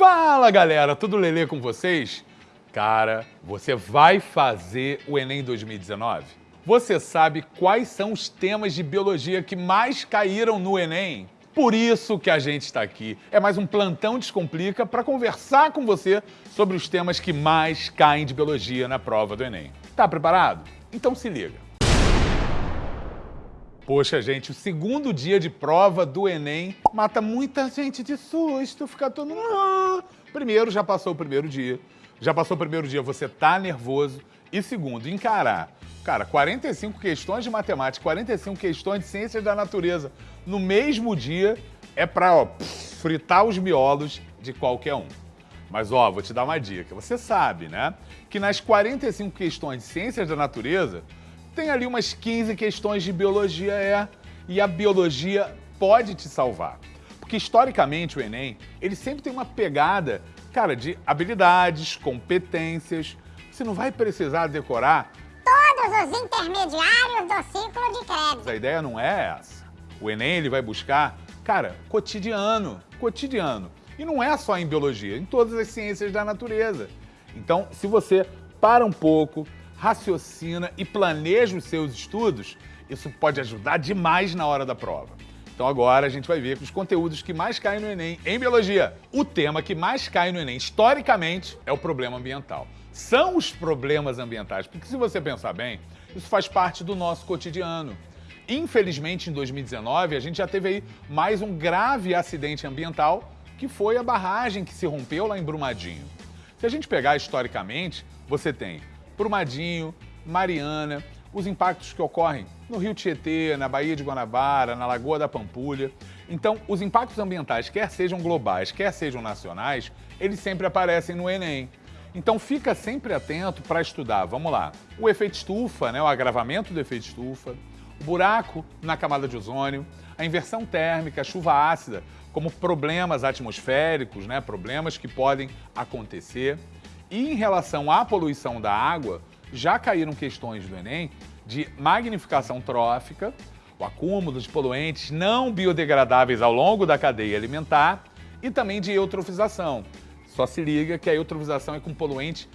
Fala galera, tudo lelê com vocês? Cara, você vai fazer o Enem 2019? Você sabe quais são os temas de biologia que mais caíram no Enem? Por isso que a gente está aqui. É mais um plantão Descomplica para conversar com você sobre os temas que mais caem de biologia na prova do Enem. Tá preparado? Então se liga. Poxa, gente, o segundo dia de prova do Enem mata muita gente de susto, fica todo... Ah! Primeiro, já passou o primeiro dia. Já passou o primeiro dia, você tá nervoso. E segundo, encarar. Cara, 45 questões de matemática, 45 questões de ciências da natureza no mesmo dia é pra, ó, fritar os miolos de qualquer um. Mas, ó, vou te dar uma dica. Você sabe, né, que nas 45 questões de ciências da natureza, tem ali umas 15 questões de biologia, é, e a biologia pode te salvar. Porque historicamente o Enem, ele sempre tem uma pegada, cara, de habilidades, competências. Você não vai precisar decorar todos os intermediários do ciclo de crédito. A ideia não é essa. O Enem ele vai buscar, cara, cotidiano, cotidiano. E não é só em biologia, em todas as ciências da natureza. Então, se você para um pouco, raciocina e planeja os seus estudos, isso pode ajudar demais na hora da prova. Então agora a gente vai ver os conteúdos que mais caem no Enem em Biologia. O tema que mais cai no Enem, historicamente, é o problema ambiental. São os problemas ambientais, porque se você pensar bem, isso faz parte do nosso cotidiano. Infelizmente, em 2019, a gente já teve aí mais um grave acidente ambiental, que foi a barragem que se rompeu lá em Brumadinho. Se a gente pegar historicamente, você tem Brumadinho, Mariana, os impactos que ocorrem no Rio Tietê, na Baía de Guanabara, na Lagoa da Pampulha. Então, os impactos ambientais, quer sejam globais, quer sejam nacionais, eles sempre aparecem no Enem. Então, fica sempre atento para estudar, vamos lá, o efeito estufa, né, o agravamento do efeito estufa, o buraco na camada de ozônio, a inversão térmica, a chuva ácida, como problemas atmosféricos, né, problemas que podem acontecer. E em relação à poluição da água, já caíram questões do Enem de magnificação trófica, o acúmulo de poluentes não biodegradáveis ao longo da cadeia alimentar e também de eutrofização. Só se liga que a eutrofização é com poluente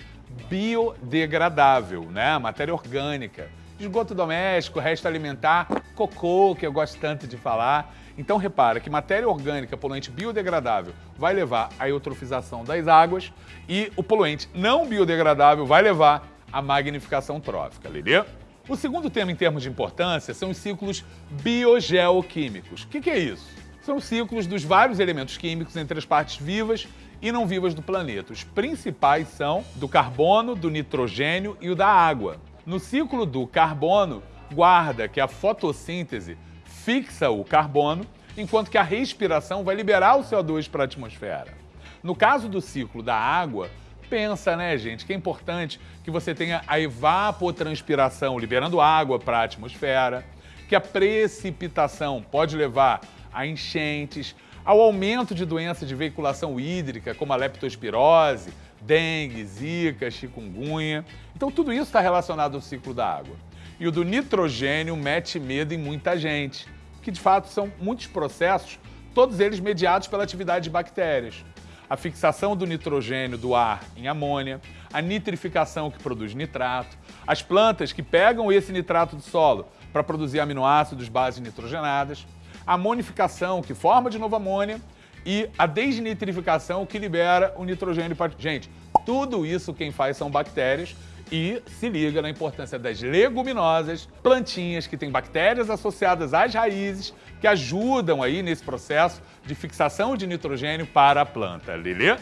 biodegradável, né? Matéria orgânica. Esgoto doméstico, resto alimentar, cocô, que eu gosto tanto de falar. Então repara que matéria orgânica poluente biodegradável vai levar à eutrofização das águas e o poluente não biodegradável vai levar à magnificação trófica, entendeu? O segundo tema em termos de importância são os ciclos biogeoquímicos. O que, que é isso? São os ciclos dos vários elementos químicos entre as partes vivas e não vivas do planeta. Os principais são do carbono, do nitrogênio e o da água. No ciclo do carbono, guarda que a fotossíntese fixa o carbono, enquanto que a respiração vai liberar o CO2 para a atmosfera. No caso do ciclo da água, pensa, né, gente, que é importante que você tenha a evapotranspiração liberando água para a atmosfera, que a precipitação pode levar a enchentes, ao aumento de doenças de veiculação hídrica, como a leptospirose, dengue, zika, chikungunya. Então tudo isso está relacionado ao ciclo da água. E o do nitrogênio mete medo em muita gente que de fato são muitos processos, todos eles mediados pela atividade de bactérias. A fixação do nitrogênio do ar em amônia, a nitrificação que produz nitrato, as plantas que pegam esse nitrato do solo para produzir aminoácidos, bases nitrogenadas, a amonificação que forma de novo amônia e a desnitrificação que libera o nitrogênio. Gente, tudo isso quem faz são bactérias e se liga na importância das leguminosas, plantinhas que têm bactérias associadas às raízes que ajudam aí nesse processo de fixação de nitrogênio para a planta. Lili?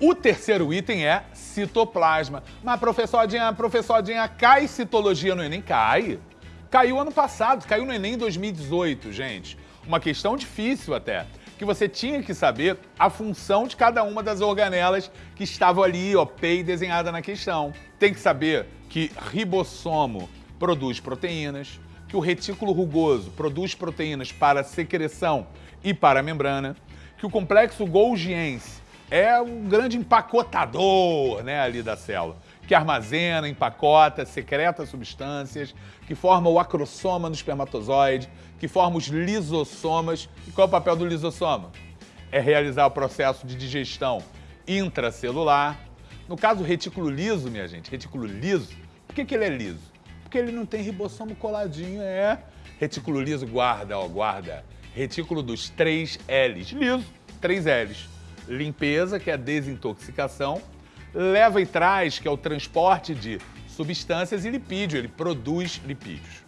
O terceiro item é citoplasma. Mas, professoradinha, professoradinha, cai citologia no Enem? Cai. Caiu ano passado, caiu no Enem 2018, gente. Uma questão difícil até que você tinha que saber a função de cada uma das organelas que estavam ali, ó, desenhada na questão. Tem que saber que ribossomo produz proteínas, que o retículo rugoso produz proteínas para secreção e para a membrana, que o complexo Golgiense é um grande empacotador né, ali da célula, que armazena, empacota, secreta substâncias, que forma o acrossoma no espermatozoide, que forma os lisossomas. E qual é o papel do lisossoma? É realizar o processo de digestão intracelular. No caso, retículo liso, minha gente, retículo liso, por que, que ele é liso? Porque ele não tem ribossomo coladinho, é. Retículo liso, guarda, ó, guarda. Retículo dos três L's, liso, três L's. Limpeza, que é a desintoxicação. Leva e traz, que é o transporte de substâncias e lipídio, ele produz lipídios.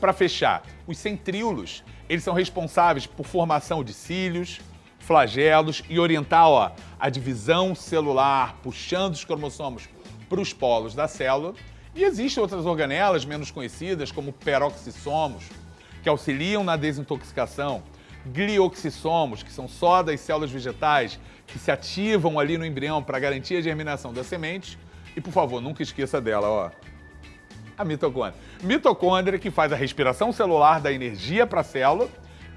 Para fechar, os centríolos, eles são responsáveis por formação de cílios, flagelos e orientar ó, a divisão celular, puxando os cromossomos para os polos da célula. E existem outras organelas menos conhecidas, como peroxissomos, que auxiliam na desintoxicação, glioxissomos, que são só das células vegetais que se ativam ali no embrião para garantir a germinação das sementes. E, por favor, nunca esqueça dela, ó, a mitocôndria. Mitocôndria que faz a respiração celular da energia para a célula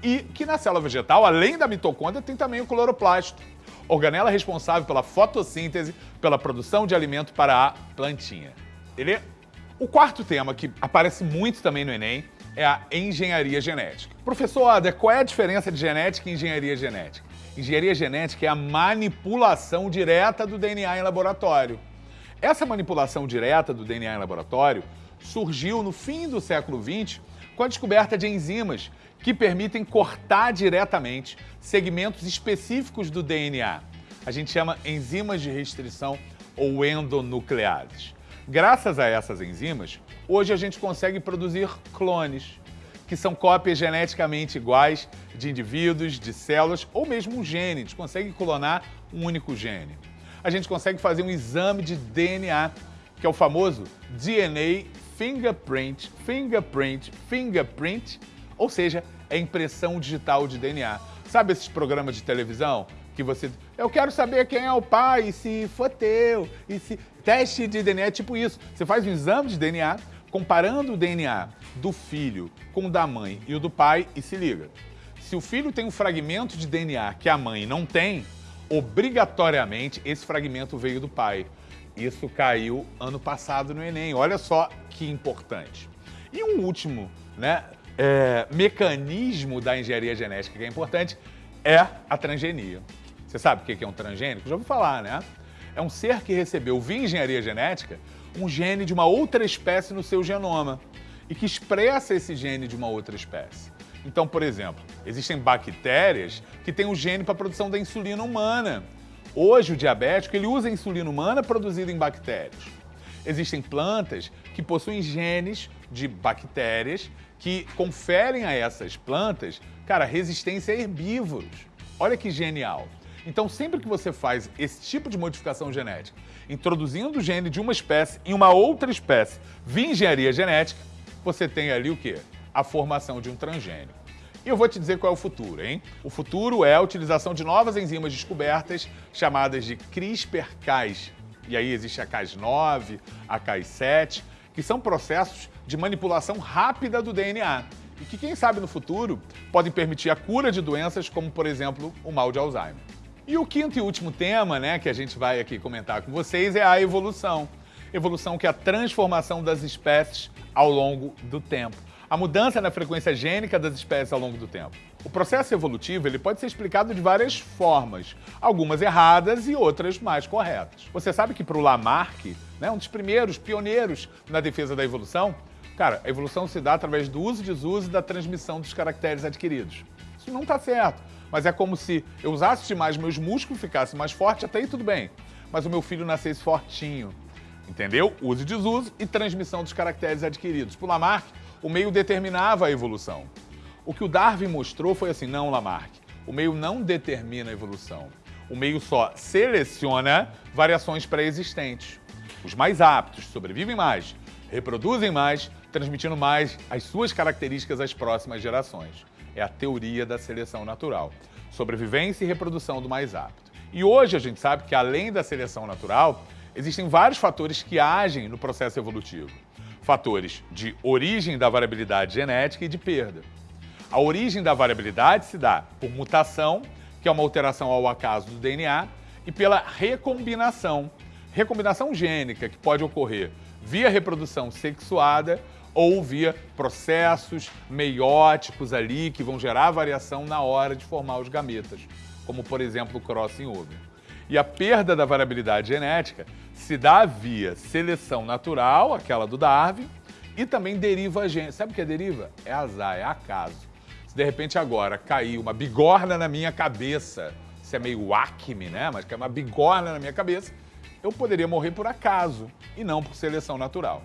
e que na célula vegetal, além da mitocôndria, tem também o cloroplasto, organela responsável pela fotossíntese, pela produção de alimento para a plantinha. Beleza? O quarto tema que aparece muito também no Enem é a engenharia genética. Professor Ada, qual é a diferença de genética e engenharia genética? Engenharia genética é a manipulação direta do DNA em laboratório. Essa manipulação direta do DNA em laboratório surgiu no fim do século XX com a descoberta de enzimas que permitem cortar diretamente segmentos específicos do DNA. A gente chama enzimas de restrição ou endonucleases. Graças a essas enzimas, hoje a gente consegue produzir clones, que são cópias geneticamente iguais de indivíduos, de células ou mesmo um gene. A gente consegue clonar um único gene. A gente consegue fazer um exame de DNA, que é o famoso DNA fingerprint, fingerprint, fingerprint, ou seja, é impressão digital de DNA. Sabe esses programas de televisão que você... Eu quero saber quem é o pai, se for teu, e se... Teste de DNA é tipo isso. Você faz um exame de DNA, comparando o DNA do filho com o da mãe e o do pai e se liga. Se o filho tem um fragmento de DNA que a mãe não tem, obrigatoriamente esse fragmento veio do pai. Isso caiu ano passado no Enem. Olha só que importante. E um último né, é, mecanismo da engenharia genética que é importante é a transgenia. Você sabe o que é um transgênico? Já ouviu falar, né? É um ser que recebeu via engenharia genética um gene de uma outra espécie no seu genoma e que expressa esse gene de uma outra espécie. Então, por exemplo, existem bactérias que têm o gene para a produção da insulina humana. Hoje, o diabético ele usa insulina humana produzida em bactérias. Existem plantas que possuem genes de bactérias que conferem a essas plantas, cara, resistência a herbívoros. Olha que genial. Então, sempre que você faz esse tipo de modificação genética, introduzindo o gene de uma espécie em uma outra espécie via engenharia genética, você tem ali o quê? A formação de um transgênio. E eu vou te dizer qual é o futuro, hein? O futuro é a utilização de novas enzimas descobertas chamadas de CRISPR-Cas. E aí existe a Cas9, a Cas7, que são processos de manipulação rápida do DNA e que, quem sabe no futuro, podem permitir a cura de doenças como, por exemplo, o mal de Alzheimer. E o quinto e último tema, né, que a gente vai aqui comentar com vocês é a evolução. Evolução que é a transformação das espécies ao longo do tempo a mudança na frequência gênica das espécies ao longo do tempo. O processo evolutivo ele pode ser explicado de várias formas, algumas erradas e outras mais corretas. Você sabe que para o Lamarck, né, um dos primeiros pioneiros na defesa da evolução, cara, a evolução se dá através do uso e desuso e da transmissão dos caracteres adquiridos. Isso não está certo, mas é como se eu usasse demais meus músculos, ficasse mais forte, até aí tudo bem, mas o meu filho nascesse fortinho. Entendeu? Uso e desuso e transmissão dos caracteres adquiridos. Para Lamarck, o meio determinava a evolução. O que o Darwin mostrou foi assim, não, Lamarck, o meio não determina a evolução. O meio só seleciona variações pré-existentes. Os mais aptos sobrevivem mais, reproduzem mais, transmitindo mais as suas características às próximas gerações. É a teoria da seleção natural. Sobrevivência e reprodução do mais apto. E hoje a gente sabe que, além da seleção natural, existem vários fatores que agem no processo evolutivo fatores de origem da variabilidade genética e de perda. A origem da variabilidade se dá por mutação, que é uma alteração ao acaso do DNA, e pela recombinação, recombinação gênica, que pode ocorrer via reprodução sexuada ou via processos meióticos ali que vão gerar variação na hora de formar os gametas, como por exemplo o crossing over. E a perda da variabilidade genética se dá via seleção natural, aquela do Darwin, e também deriva gênese. Sabe o que é deriva? É azar, é acaso. Se de repente agora cair uma bigorna na minha cabeça, isso é meio acme, né? Mas que é uma bigorna na minha cabeça, eu poderia morrer por acaso e não por seleção natural.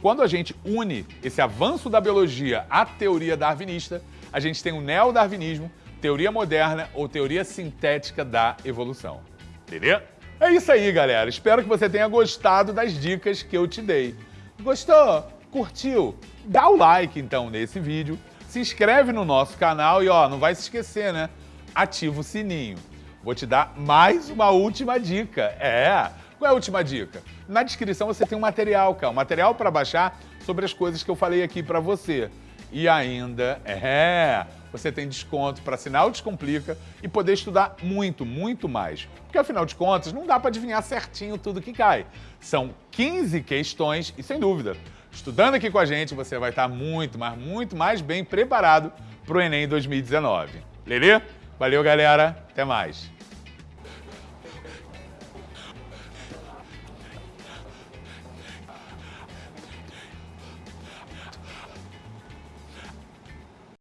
Quando a gente une esse avanço da biologia à teoria darwinista, a gente tem o neodarwinismo, teoria moderna ou teoria sintética da evolução. Entendeu? É isso aí, galera. Espero que você tenha gostado das dicas que eu te dei. Gostou? Curtiu? Dá o like, então, nesse vídeo. Se inscreve no nosso canal e, ó, não vai se esquecer, né? Ativa o sininho. Vou te dar mais uma última dica. É, qual é a última dica? Na descrição você tem um material, cara, um material para baixar sobre as coisas que eu falei aqui para você. E ainda, é, você tem desconto para assinar o Descomplica e poder estudar muito, muito mais. Porque afinal de contas, não dá para adivinhar certinho tudo que cai. São 15 questões e sem dúvida, estudando aqui com a gente, você vai estar muito, mas muito mais bem preparado para o Enem 2019. Lelê? Valeu, galera. Até mais.